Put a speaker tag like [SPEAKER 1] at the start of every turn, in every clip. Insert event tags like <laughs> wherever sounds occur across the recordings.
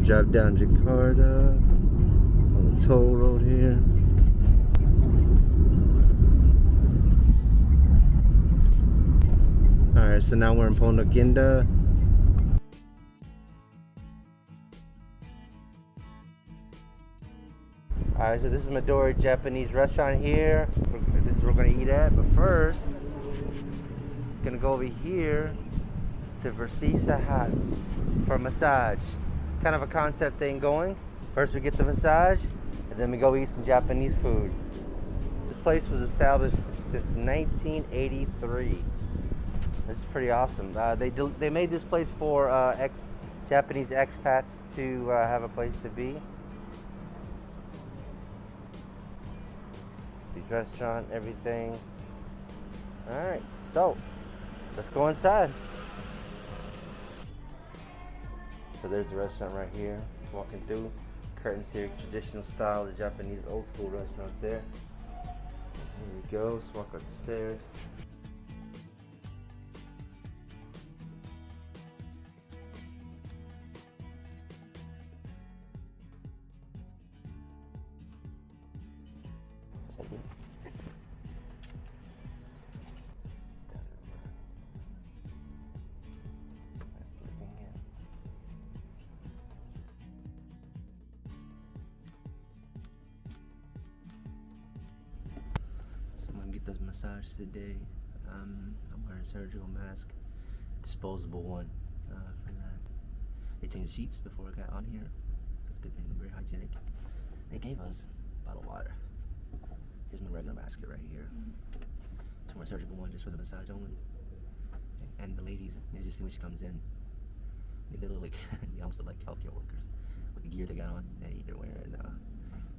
[SPEAKER 1] gonna drive down Jakarta on the toll road here. Alright, so now we're in Pondok Indah. Alright, so this is Midori Japanese restaurant here. This is where we're gonna eat at, but first, gonna go over here to Versisa Hut for a massage. Kind of a concept thing going. First we get the massage, and then we go eat some Japanese food. This place was established since 1983. This is pretty awesome. Uh, they they made this place for uh, ex Japanese expats to uh, have a place to be. The restaurant, everything. All right, so let's go inside. So there's the restaurant right here. Walking through. Curtains here, traditional style, the Japanese old school restaurant there. Here we go. Let's walk up the stairs. Massage today. Um, I'm wearing a surgical mask, disposable one uh, for that. They changed sheets before I got on here. That's a good thing, very hygienic. They gave us a bottle of water. Here's my regular basket right here. It's my surgical one just for the massage only. And the ladies, they just see when she comes in. They look like, <laughs> they almost look like healthcare workers. With the gear they got on, they, they're wearing uh,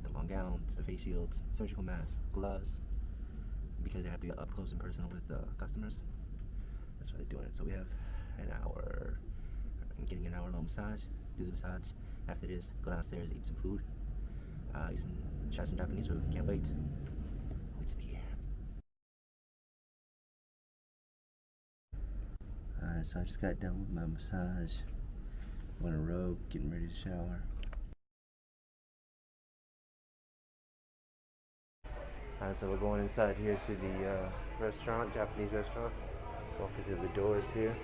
[SPEAKER 1] the long gowns, the face shields, surgical masks, gloves, because they have to be up close and personal with uh, customers. That's why they're doing it. So we have an hour, getting an hour long massage, do the massage. After this, go downstairs, eat some food, uh, eat some, try some Japanese food. Can't wait. Wait to be here. Alright, so I just got done with my massage. Went a robe, getting ready to shower. Uh, so we're going inside here to the uh, restaurant, Japanese restaurant. Walking through the doors here.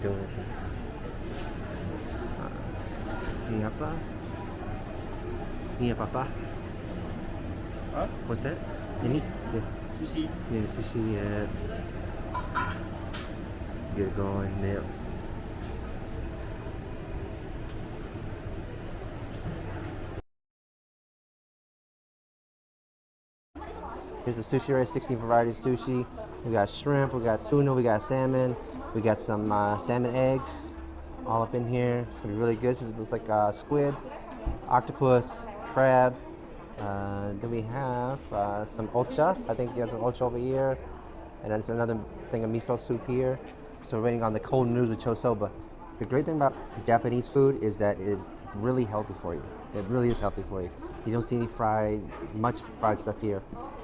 [SPEAKER 1] Doing it. Uh, ini apa? Ini apa,
[SPEAKER 2] Sushi,
[SPEAKER 1] yeah. Get going, yep. Here's the sushi right, 16 varieties of sushi. We got shrimp, we got tuna, we got salmon, we got some uh, salmon eggs all up in here. It's gonna be really good. This looks like uh, squid, octopus, crab, uh, then we have uh, some ocha. I think you have some ocha over here. And then it's another thing of miso soup here. So we're waiting on the cold noodles of chosoba. The great thing about Japanese food is that it is really healthy for you. It really is healthy for you. You don't see any fried, much fried stuff here.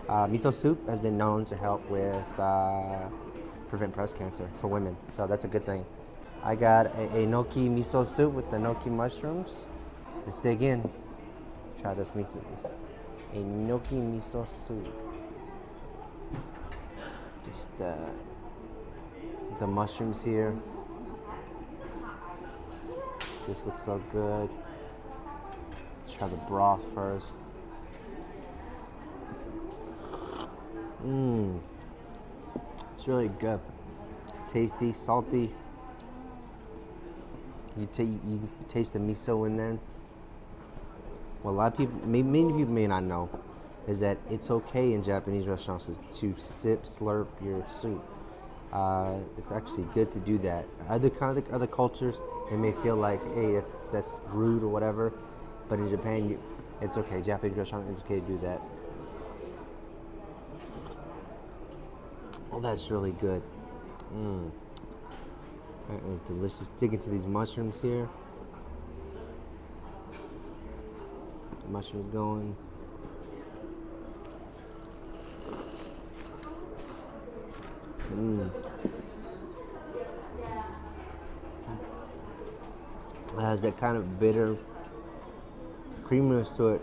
[SPEAKER 1] Uh, miso soup has been known to help with uh, prevent breast cancer for women. So that's a good thing. I got a, a enoki miso soup with the enoki mushrooms. Let's dig in. Try this miso. This a enoki miso soup. Just uh, the mushrooms here. This looks so good. Try the broth first. Mmm. It's really good. Tasty, salty. You, you taste the miso in there what a lot of people, many people may not know, is that it's okay in Japanese restaurants to sip, slurp your soup. Uh, it's actually good to do that. Other kind of other cultures, it may feel like, hey, that's that's rude or whatever, but in Japan, you, it's okay. Japanese restaurant, it's okay to do that. Oh, that's really good. Mmm. That was delicious. Dig into these mushrooms here. The mushrooms going. Mmm. It has that kind of bitter creaminess to it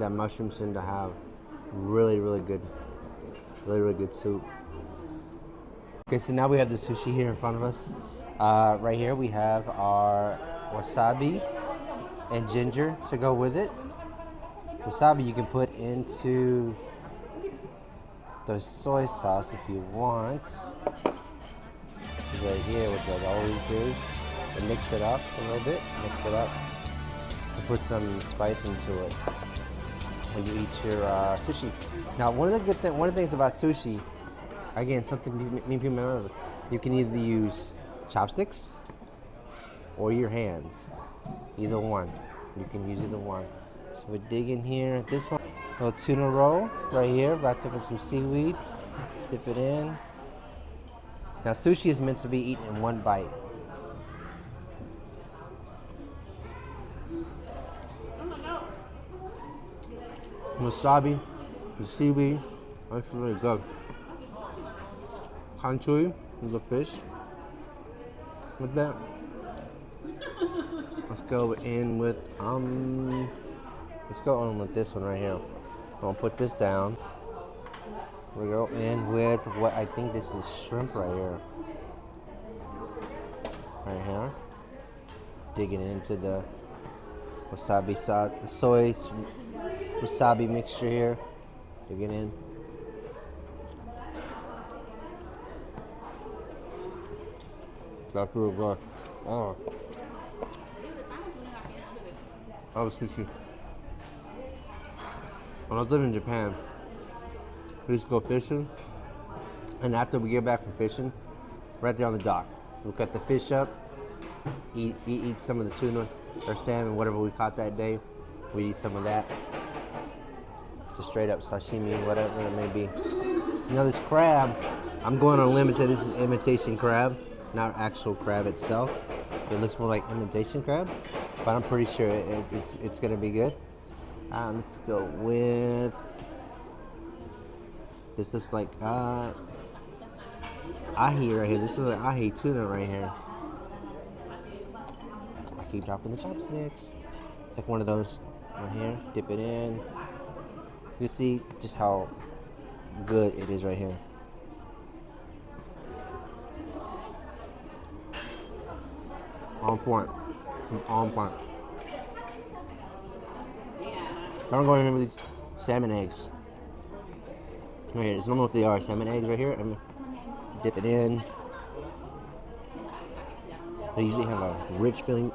[SPEAKER 1] that mushrooms tend to have. Really, really good. Really, really good soup. Okay, so now we have the sushi here in front of us. Uh, right here we have our wasabi and ginger to go with it. Wasabi you can put into the soy sauce if you want. Right here, which I always do. And mix it up a little bit. Mix it up to put some spice into it when you eat your uh, sushi. Now, one of the good thing, one of the things about sushi, again, something me me and people know, you can either use chopsticks or your hands, either one. You can use either one. So we dig in here. This one, little tuna roll right here, wrapped up in some seaweed. Just dip it in. Now, sushi is meant to be eaten in one bite. Wasabi, the seaweed, that's really good. Kanchui, the fish. With that, let's go in with um. Let's go on with this one right here. I'm gonna put this down. We go in with what I think this is shrimp right here. Right here. Digging into the wasabi sauce, the soy wasabi mixture here. Digging in. That's really good. Oh. Was sushi. When I was living in Japan, we used to go fishing, and after we get back from fishing, right there on the dock, we cut the fish up, eat, eat, eat some of the tuna or salmon, whatever we caught that day. We eat some of that, just straight up sashimi, whatever it may be. Now this crab, I'm going on a limb and say this is imitation crab, not actual crab itself. It looks more like imitation crab, but I'm pretty sure it, it's it's gonna be good. Uh, let's go with this is like uh ahi right here. This is like ahi tuna right here. I keep dropping the chopsticks. It's like one of those right here. Dip it in. You see just how good it is right here. On point. On point. So I'm going in with these salmon eggs. Right here, it's normal what they are. Salmon eggs right here. I'm dip it in. They usually have a rich feeling.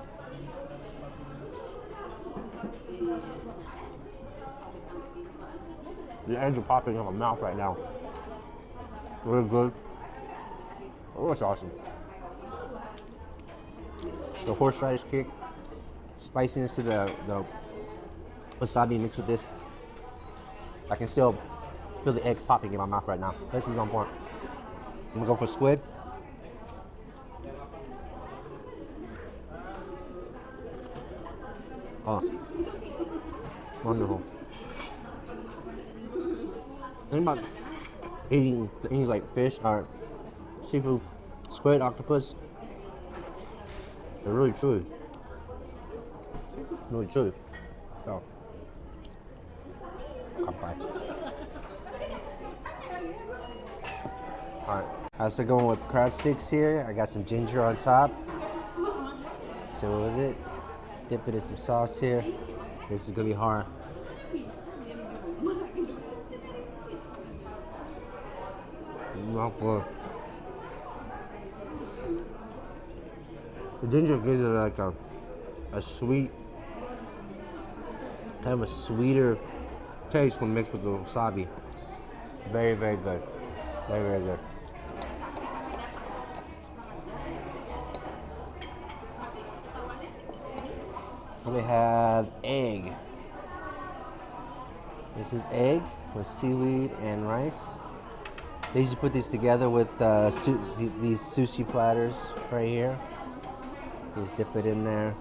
[SPEAKER 1] The eggs are popping in my mouth right now. Really good. Oh, that's awesome. The horseradish kick, spiciness to the, the wasabi mixed with this. I can still feel the eggs popping in my mouth right now. This is on point. I'm gonna go for squid. Oh, wonderful. Think about eating things like fish or seafood, squid, octopus. They're really chewy. Really chewy. So, come by. Alright, how's it going with crab sticks here? I got some ginger on top. So with it, dip it in some sauce here. This is gonna be hard. Not good. The ginger gives it like a, a sweet, kind of a sweeter taste when mixed with the wasabi. Very, very good. Very, very good. We have egg. This is egg with seaweed and rice. They usually put these together with uh, su these sushi platters right here. Just dip it in there.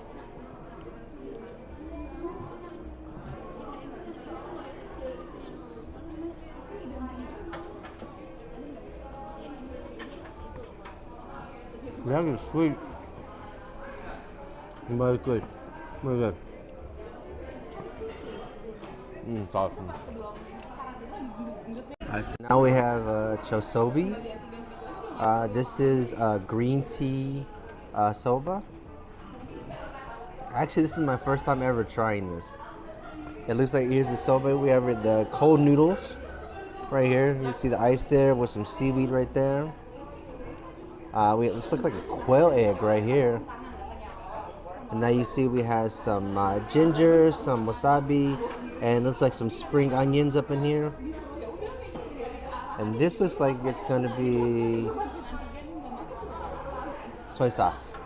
[SPEAKER 1] That is sweet, but it's good. Really good. Mmm, it's awesome. Alright, so now we have uh, chosobi. Uh, this is uh, green tea uh, soba. Actually, this is my first time ever trying this. It looks like here's the soba. We have the cold noodles right here. You see the ice there with some seaweed right there. Uh, we this looks like a quail egg right here. And now you see we have some uh, ginger, some wasabi, and looks like some spring onions up in here. And this looks like it's gonna be soy sauce.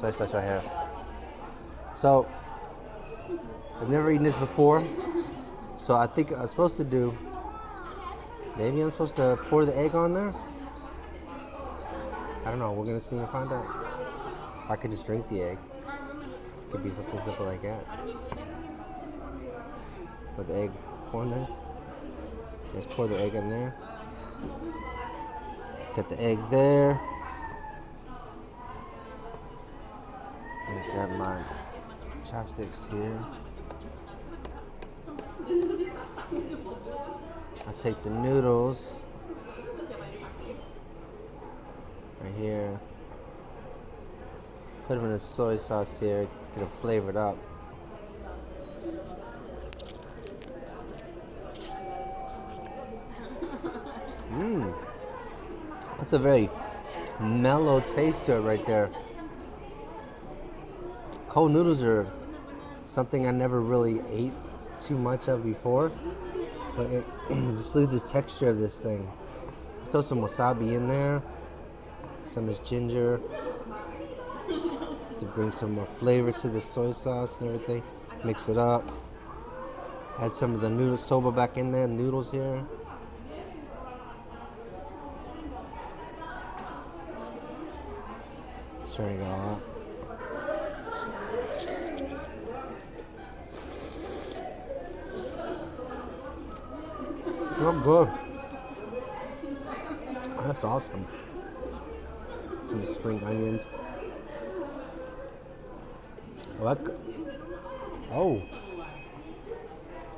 [SPEAKER 1] Soy sauce right here. So, I've never eaten this before. So I think I'm supposed to do, maybe I'm supposed to pour the egg on there? I don't know, we're gonna see and find out. I could just drink the egg. Could be something simple like that. Put the egg there. Let's pour the egg in there. Get the egg there. Me grab my chopsticks here. I take the noodles right here. Put them in the soy sauce here, get them flavored up. Mmm. That's a very mellow taste to it right there. Cold noodles are something I never really ate too much of before. But it, <clears throat> just at this texture of this thing. Let's throw some wasabi in there. Some is ginger. Bring some more flavor to the soy sauce and everything. Mix it up. Add some of the noodle soba back in there, noodles here. Stirring it all up. Oh, good. That's awesome. Some spring onions. Oh, that, oh.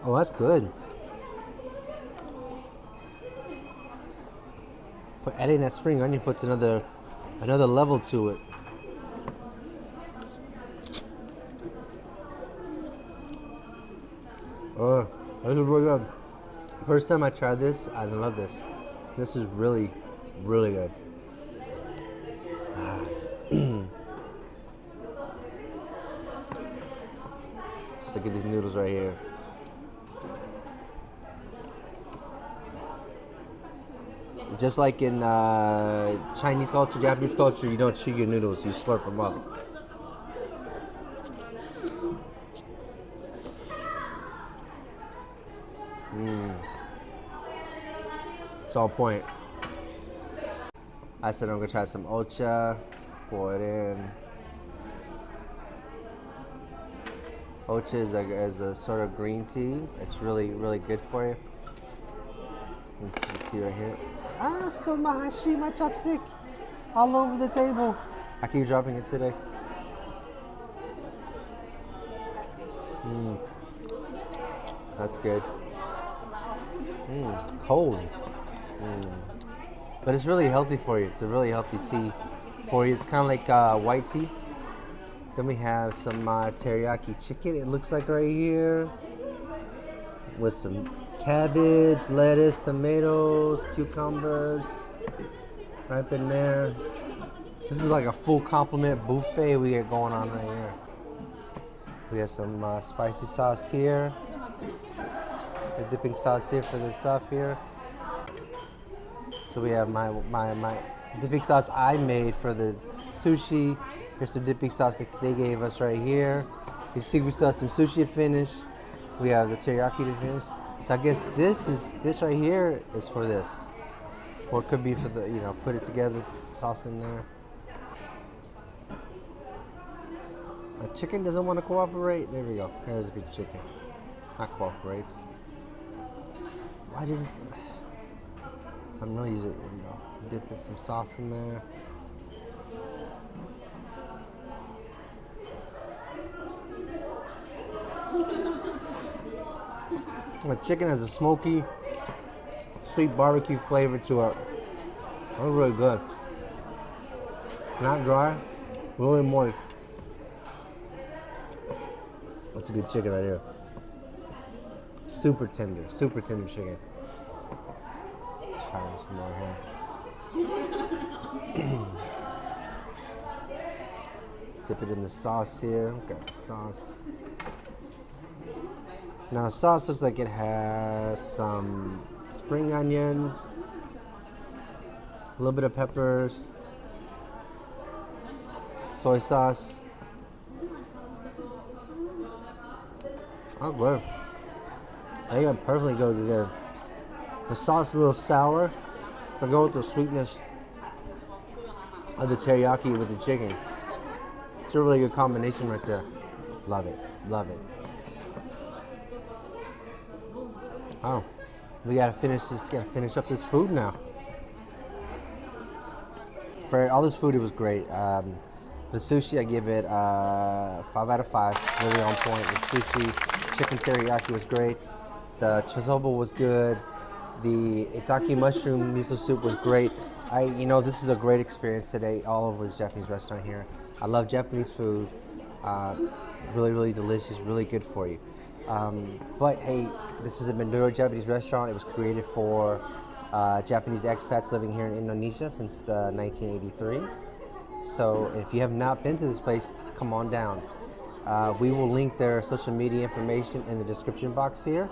[SPEAKER 1] Oh, that's good. But adding that spring onion puts another another level to it. Oh, this is really good. First time I tried this, I love this. This is really, really good. Ah. Just look at these noodles right here. Just like in uh, Chinese culture, Japanese culture, you don't chew your noodles, you slurp them up. It's on point. I said I'm gonna try some ocha, pour it in. Ocha is a, is a sort of green tea. It's really, really good for you. Let me see, right here. Ah, got my hashi, my chopstick, all over the table. I keep dropping it today. Mmm. That's good. Mmm, cold. Mm. But it's really healthy for you. It's a really healthy tea for you. It's kind of like uh, white tea. Then we have some uh, teriyaki chicken. It looks like right here with some cabbage, lettuce, tomatoes, cucumbers, right up in there. This is like a full complement buffet we got going on right here. We have some uh, spicy sauce here. The dipping sauce here for the stuff here. So we have my my my dipping sauce I made for the sushi. Here's some dipping sauce that they gave us right here. You see, we still have some sushi to finish. We have the teriyaki to finish. So I guess this is this right here is for this, or it could be for the you know put it together sauce in there. My chicken doesn't want to cooperate. There we go. There's a big chicken. Not cooperates. Why doesn't? <sighs> I'm gonna use it. You know, dip in some sauce in there. The chicken has a smoky, sweet barbecue flavor to it. That's really good. Not dry, really moist. That's a good chicken right here. Super tender, super tender chicken. Let's try some more here. <clears throat> Dip it in the sauce here. Got the sauce. Now the sauce looks like it has some spring onions, a little bit of peppers, soy sauce. Oh, good. I think it perfectly go together. The sauce is a little sour, but go with the sweetness of the teriyaki with the chicken. It's a really good combination right there. Love it. Love it. Oh, we gotta finish this. Gotta finish up this food now. For all this food, it was great. Um, the sushi, I give it uh, five out of five. Really on point. The sushi, chicken teriyaki was great. The chosobo was good. The itaki mushroom miso soup was great. I, you know, this is a great experience today all over this Japanese restaurant here. I love Japanese food. Uh, really, really delicious. Really good for you. Um, but hey, this is a Manduro Japanese restaurant. It was created for uh, Japanese expats living here in Indonesia since the 1983. So if you have not been to this place, come on down. Uh, we will link their social media information in the description box here.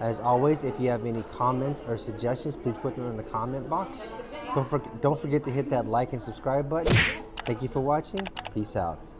[SPEAKER 1] As always, if you have any comments or suggestions, please put them in the comment box. Don't, for, don't forget to hit that like and subscribe button. Thank you for watching. Peace out.